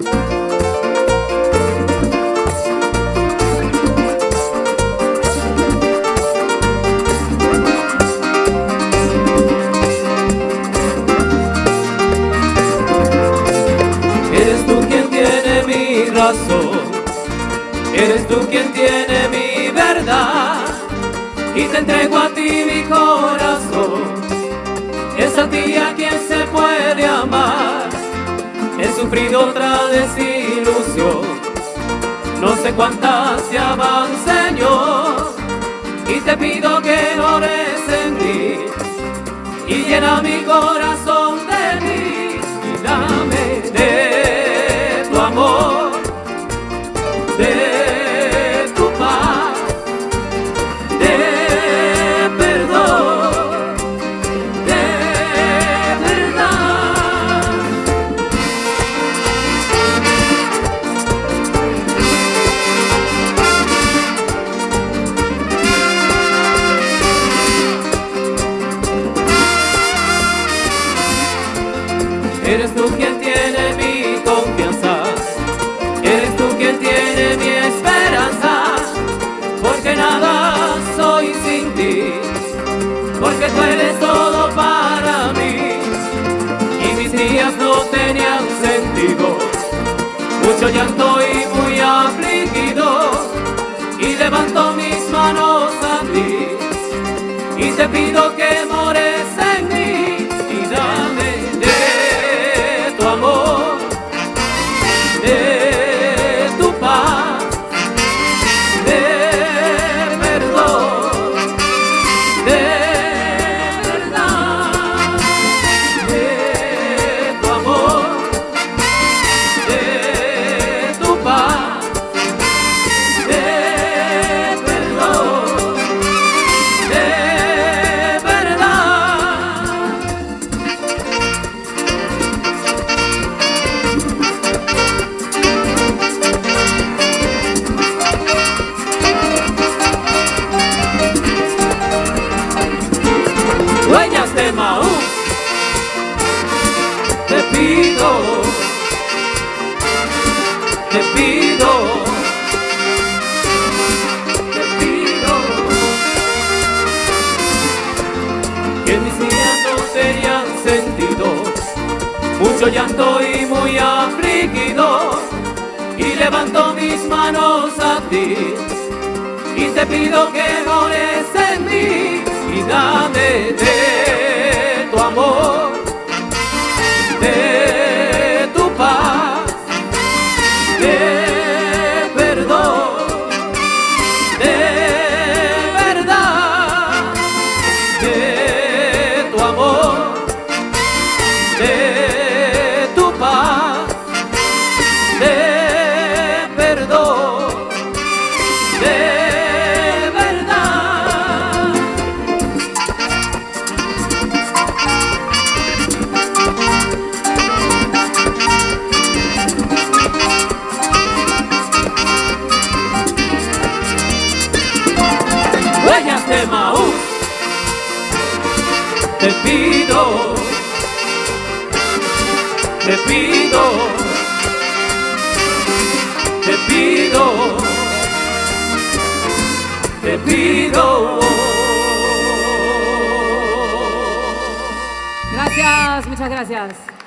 Eres tú quien tiene mi razón, eres tú quien tiene mi verdad y te entrego a ti mi corazón. Es a ti a quien se puede amar. He sufrido otra desilusión, no sé cuántas llaman Señor, y te pido que ores en mí y llena mi corazón de mí y dame de tu amor, tú eres todo para mí, y mis días no tenían sentido, mucho llanto y muy afligido, y levanto mis manos a ti, y te pido mucho llanto y muy afligido, y levanto mis manos a ti y te pido que ores te pido, te pido te pido. Gracias, muchas gracias.